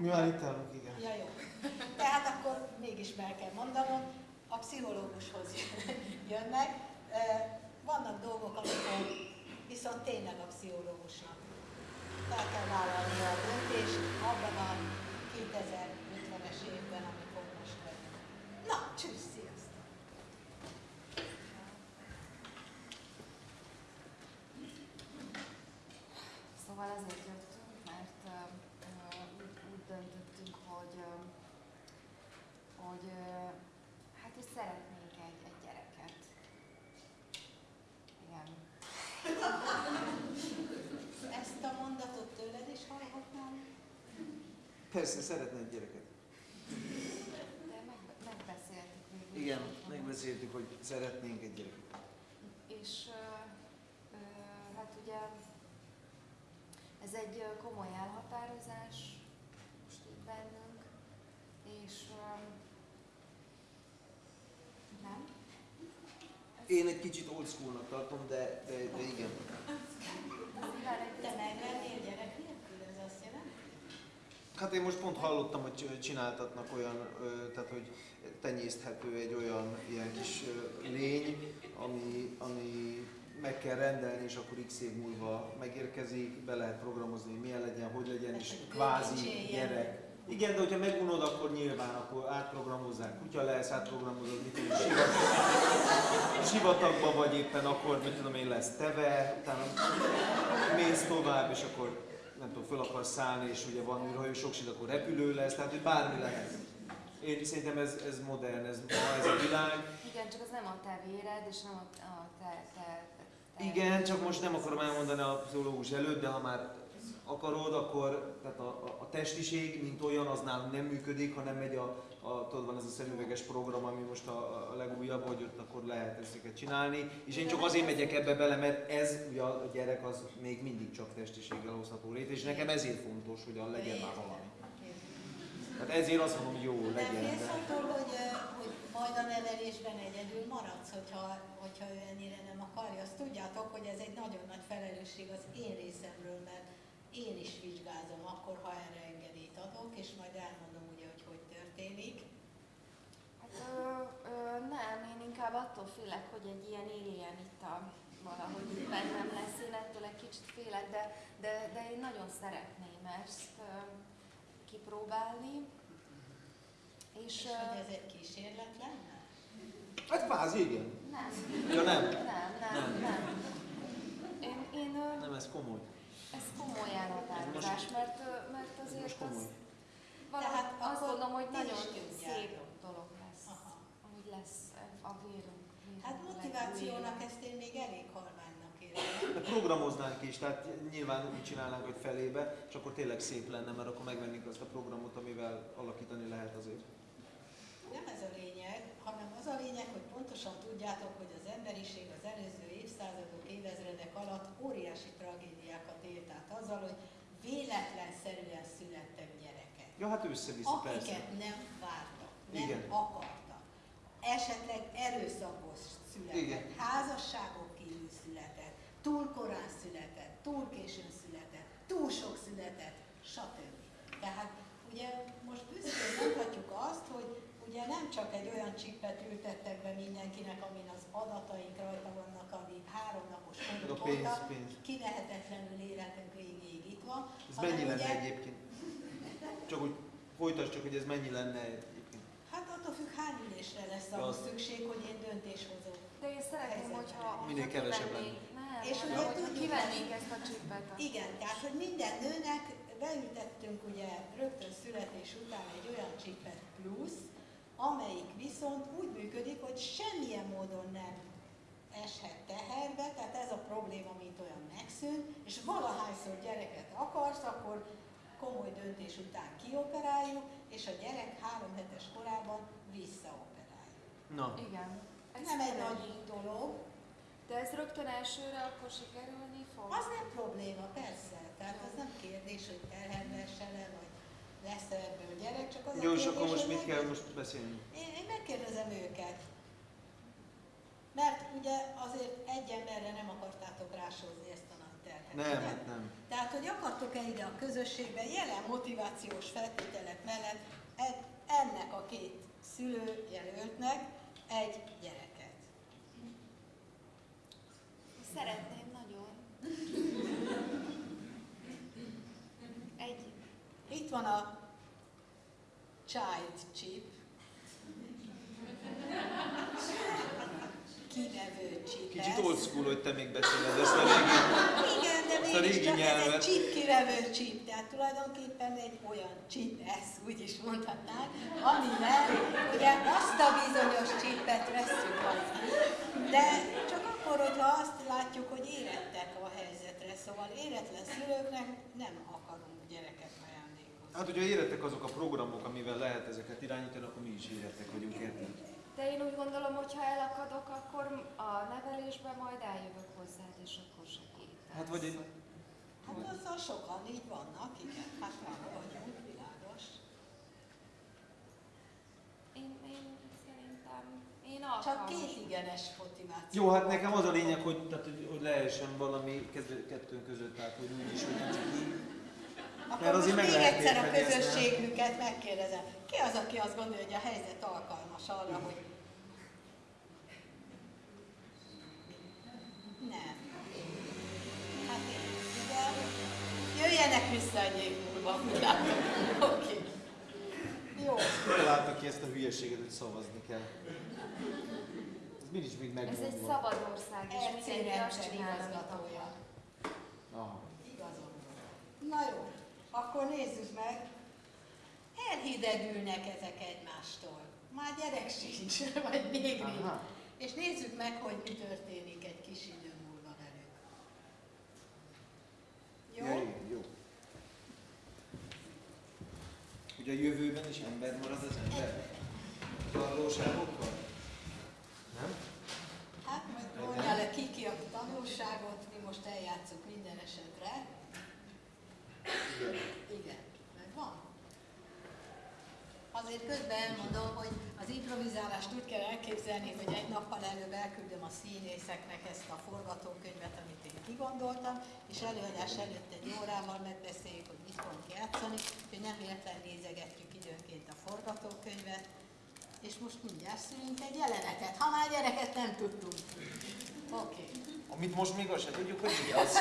Mi már itt állunk, igen. Ja, jó. Tehát akkor mégis meg kell mondanom, a pszichológushoz jönnek. Vannak dolgok, amikor viszont tényleg a pszichológusnak fel kell vállalni a döntést abban a 2000 Persze, szeretne gyereket. De meg, megbeszéltük még. Igen, megbeszéltük, hogy szeretnénk egy gyereket. És hát ugye ez egy komoly elhatározás most itt bennünk, és nem. Én egy kicsit old tartom, de, de, de igen. Hát én most pont hallottam, hogy csináltatnak olyan, tehát hogy tenyészthető egy olyan ilyen kis lény, ami, ami meg kell rendelni, és akkor x év múlva megérkezik, be lehet programozni, hogy milyen legyen, hogy legyen, és hogy kvázi gyerek. Igen, de hogyha megunod, akkor nyilván akkor átprogramozzák. Kutya lesz, átprogramozod, mit tudom, sivat, sivatagban vagy éppen akkor, mit tudom én, lesz teve, utána mész tovább, és akkor nem tudom, föl akarsz szállni, és ugye van űrhajó, sokszor akkor repülő lesz, tehát hogy bármi lehet. Én szerintem ez, ez modern, ez ma ez a világ. Igen, csak az nem a te véred, és nem a, a te, te, te, Igen, csak most nem akarom elmondani a pszichológus előtt, de ha már akarod, akkor tehát a, a, a testiség, mint olyan, az nálunk nem működik, hanem megy a, a tudod, van ez a szemüveges program, ami most a, a legújabb, hogy ott akkor lehet ezeket csinálni. És én csak azért megyek ebbe bele, mert ez ugye a gyerek az még mindig csak testiséggel hozható létre, és nekem ezért fontos, hogy a legyen már valami. Tehát ezért azt mondom, hogy jó Nem legyen. félsz De... attól, hogy, hogy majd a nevelésben egyedül maradsz, hogyha, hogyha ő ennyire nem akarja. Azt tudjátok, hogy ez egy nagyon nagy felelősség az én részemről, mert én is vizsgázom akkor, ha erre engedélyt adok, és majd elmondom ugye, hogy hogy történik. Hát, ö, ö, nem, én inkább attól félek, hogy egy ilyen alien itt a, valahogy itt bennem lesz. Én ettől egy kicsit félek, de, de, de én nagyon szeretném ezt ö, kipróbálni. És, És ö, hogy ez egy kísérlet lenne? Hát kvázi, igen. nem, Ja nem, nem, nem, Nem. nem. Én, én nem ez komoly. Ez komoly elhatározás, mert, mert azért most az komoly. valahogy Tehát azt gondolom, hogy nagyon szép dolog lesz. Aha. Ahogy lesz a vérünk. Hát motivációnak ezt én még elég halványnak érzem. De programoznánk is, tehát nyilván úgy csinálnánk, hogy felébe, és akkor tényleg szép lenne, mert akkor megvennénk azt a programot, amivel alakítani lehet azért. Nem ez a lényeg, hanem az a lényeg, hogy pontosan tudjátok, hogy az emberiség az előző évszázadok, évezredek alatt óriási tragédiákat élt át azzal, hogy véletlenszerűen születtek gyerekek. Ja, hát össze-vissza, persze. Akiket nem vártak, nem Igen. akartak. Esetleg erőszakos született, Igen. házasságok kívül született, túl korán született, túl későn született, túl sok született, stb. Tehát ugye most büszkén mondhatjuk azt, hogy ugye nem csak egy olyan csippet ültettek be mindenkinek, amin az adataink rajta vannak, ami három napos hónap óta pénz. kilehetetlenül életünk végéig itt van. Ez mennyi lenne ugye- egyébként? Csak hogy folytasd csak, hogy ez mennyi lenne egyébként. Hát attól függ, hány ülésre lesz ahhoz szükség, hogy én döntéshozó. De én szeretném, hogyha, Minél kevesebb kivennénk, nem, És ugye tudjuk kivennénk ezt a csipet. a- Igen, tehát, hogy minden nőnek beültettünk ugye rögtön születés után egy olyan csipet plusz, amelyik viszont úgy működik, hogy semmilyen módon nem eshet teherbe, tehát ez a probléma, mint olyan megszűn, és valahányszor gyereket akarsz, akkor komoly döntés után kioperáljuk, és a gyerek három hetes korában visszaoperáljuk. Na, Igen. Ez Nem egy nagy dolog, De ez rögtön elsőre akkor sikerülni fog? Az nem probléma, persze. Tehát az nem kérdés, hogy terhelmesse-e, vagy lesz-e ebből gyerek, csak az a jó, és kérdés, akkor most mit kell most beszélni? Én, én megkérdezem őket. Mert ugye azért egy emberre nem akartátok rásózni ezt a nagy terhet. Nem, ugye? hát nem. Tehát, hogy akartok-e ide a közösségbe jelen motivációs feltételek mellett ennek a két szülő jelöltnek egy gyereket. Szeretném nagyon. Egy. Itt van a child chip. Kinevő chip. Kicsit old school, hogy te még beszéled ezt a régi... Igen, de Ezt a mégis régi csak ez egy nyelvet. chip kirevő chip, tehát tulajdonképpen egy olyan chip, ez úgy is mondhatnánk, amivel ugye azt a bizonyos chipet vesszük haza. De csak akkor, hogyha azt látjuk, hogy érettek a helyzetre, szóval éretlen szülőknek nem akarunk gyereket. Hát, hogyha érettek azok a programok, amivel lehet ezeket irányítani, akkor mi is érettek vagyunk, érted? De én úgy gondolom, hogy ha tudok, akkor a nevelésben majd eljövök hozzád, és akkor segítesz. Hát vagy egy- Hát azzal sokan így vannak, igen. Hát már vagyunk, világos. Én, én szerintem, én Csak alkalmas. két igenes motiváció. Jó, hát nekem az a lényeg, hogy, tehát, hogy, hogy lehessen valami kettő, kettőnk között, tehát hogy úgy is, hogy nem így. Akkor Mert most még egyszer a közösségünket megkérdezem. Ki az, aki azt gondolja, hogy a helyzet alkalmas arra, hogy nem. Hát én, igen. Jöjjenek vissza egy év múlva. Oké. Jó. Találta ki ezt a hülyeséget, hogy szavazni kell. Ez mindig még Ez egy megmondva. szabad ország, és mindenki azt rendszer csinál, amit igazgatója. akar. Aha. Igazon van. Na jó, akkor nézzük meg. Elhidegülnek ezek egymástól. Már gyerek sincs, vagy még nincs. És nézzük meg, hogy mi történik egy kis idő múlva velük. Jó? Ja, igen, jó. Ugye a jövőben is ember marad az ember? Valóságokkal? Nem? Hát majd mondja le ki ki a tanulságot, mi most eljátszunk minden esetre. Igen, megvan. Azért közben elmondom, hogy az improvizálást úgy kell elképzelni, hogy egy nappal előbb elküldöm a színészeknek ezt a forgatókönyvet, amit én kigondoltam, és előadás előtt egy órával megbeszéljük, hogy mit fogunk játszani, hogy nem érten nézegetjük időnként a forgatókönyvet, és most mindjárt szülünk egy jelenetet, ha már gyereket nem tudtunk. Oké. Okay. Amit most még azt sem tudjuk, hogy mi az.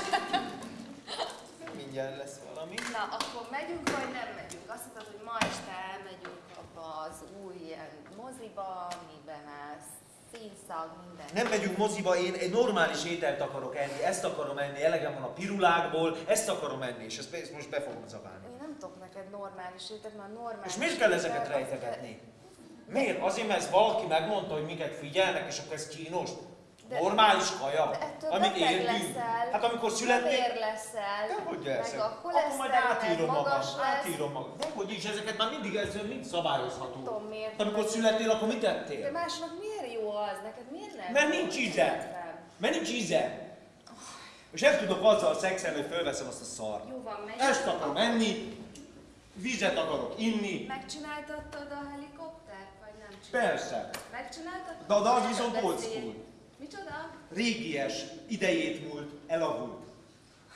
Mindjárt lesz valami. Na, akkor megyünk, vagy nem megyünk? Azt mondtad, hogy ma este elmegyünk abba az új ilyen moziba, amiben lesz színszag, minden. Nem megyünk moziba, én egy normális ételt akarok enni, ezt akarom enni, elegem van a pirulákból, ezt akarom enni, és ezt, ezt most be fogom zabálni. Én nem tudok neked normális étet, mert normális És miért kell ezeket rejtegetni? Miért? Azért, mert ez valaki megmondta, hogy minket figyelnek, és akkor ez kínos. De- Normális kaja, De amit leszel, Hát amikor születnék, Kövér leszel, de hogy meg leszek? a Akkor majd átírom magam, lesz. átírom magam. De hogy is, ezeket már mindig ez mind szabályozható. Tudom miért. Hát amikor születtél, akkor mit De tettél? másnak miért jó az? Neked miért nem? Mert nincs íze. Mert nincs íze. És nem tudok azzal szexelni, hogy fölveszem azt a szart. Jó van, megy. Ezt akarom enni, vizet akarok inni, Megcsináltattad a helikoptert, vagy nem csináltad? persze. Megcsináltattad? De, de az viszont old school. Micsoda? Régies, idejét múlt, elavult.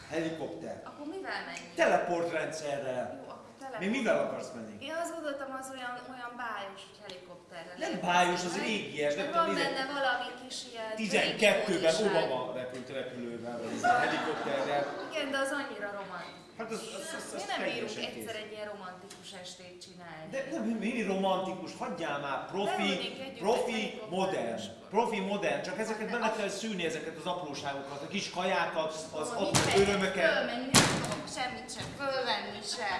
Helikopter. Akkor mivel menjünk? Teleportrendszerrel. Jó, akkor tele. Mi mivel akarsz menni? Én azt gondoltam, az olyan, olyan bájos, helikopterrel. Nem bájos, az régies, nem tudom, van ide- benne valami kis ilyen... 12-ben régióniság. Obama repült repülővel, vagy a helikopterrel. Igen, de az annyira romantikus. Hát az, az, az, az Mi nem bírunk egyszer egy ilyen romantikus estét csinálni. De nem, mi romantikus, hagyjál már, profi, profi, modern. és Profi, modern, csak ezeket bele kell szűrni, ezeket az apróságokat, a kis kajákat, az Ó, apró örömöket. Fölmenni nem tudok semmit sem, fölvenni se.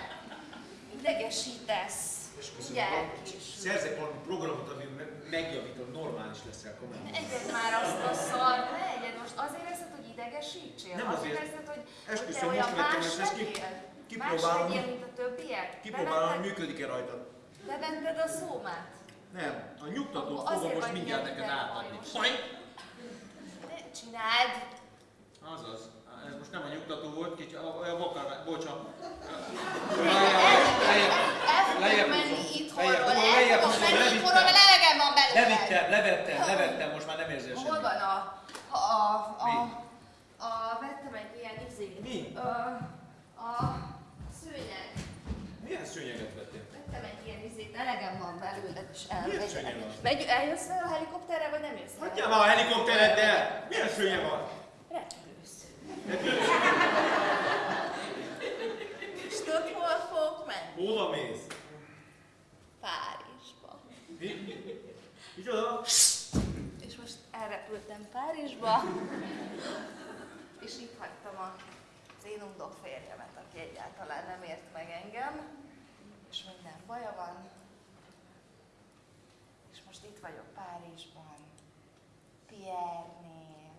Idegesítesz. Ugye, kis. Szerzek valami programot, ami me- megjavítod, normális leszel komolyan. Egyed már azt a szart, ne egyed most azért eszed, hogy idegesítsél? Nem azért. eszed, hogy, hogy te olyan más ezt, ki- kipróbálom. Más legyél, mint a többiek? Kipróbálom, hogy működik-e rajtad. Bevetted a szómát? Nem, a nyugtatót fogom most mindjárt neked átadni. Ne csináld! Azaz, ez most nem a nyugtató volt, kicsi, a, vakar, fogok Lejjebb menni itthonról, el fogok menni itthonról, mert elegem van belőle. Levittem, levettem, levettem, most már nem érzel Hol semmit. van a... a, a? A, vettem egy ilyen izét. Mi? Ö, a szőnyeg. Milyen szőnyeget vettél? Vettem egy ilyen izét, elegem van belőle, és Milyen szőnyeg elmegy. van? Megy, eljössz fel a helikopterre, vagy nem jössz? Hagyjál már a helikoptereddel! Milyen szőnye van? Repülősz. És tudod, hol fogok menni? Hova mész? Párizsba. Mi? Micsoda? És most elrepültem Párizsba, és itt hagytam a undok férjemet, aki egyáltalán nem ért meg engem, és minden baja van. És most itt vagyok Párizsban, Pierre-nél,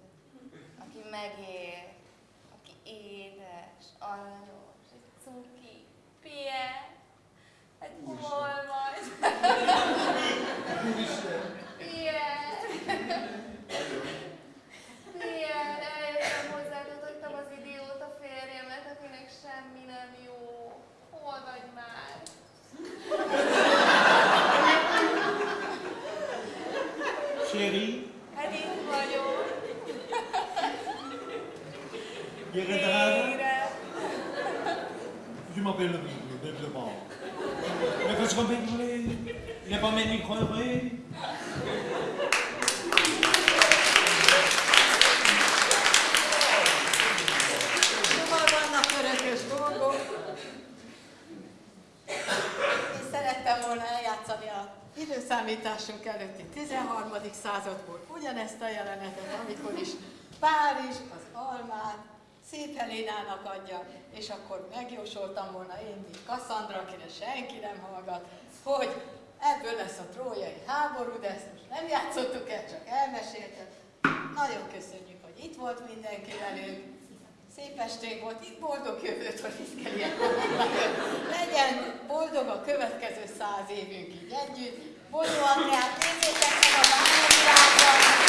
aki megér, aki édes, aranyos, egy cuki. Pierre, hát hol vagy? Semmi nem jó. Hol vagy már? Chéri? Hát itt vagyok. Gyere, drága. Je m'appelle le Bible, bêtement. Mais parce qu'on il n'est pas. Időszámításunk előtti 13. századból ugyanezt a jelenetet, amikor is Párizs az almát Szép Helénának adja, és akkor megjósoltam volna én, mint Kasszandra, akire senki nem hallgat, hogy ebből lesz a trójai háború, de ezt most nem játszottuk el, csak elmeséltem. Nagyon köszönjük, hogy itt volt mindenki velünk. Szép estég volt, itt boldog jövőt, hogy itt kell. Legyen boldog a következő száz évünk így együtt. Bolyó András, nézzétek meg a bányavirágban!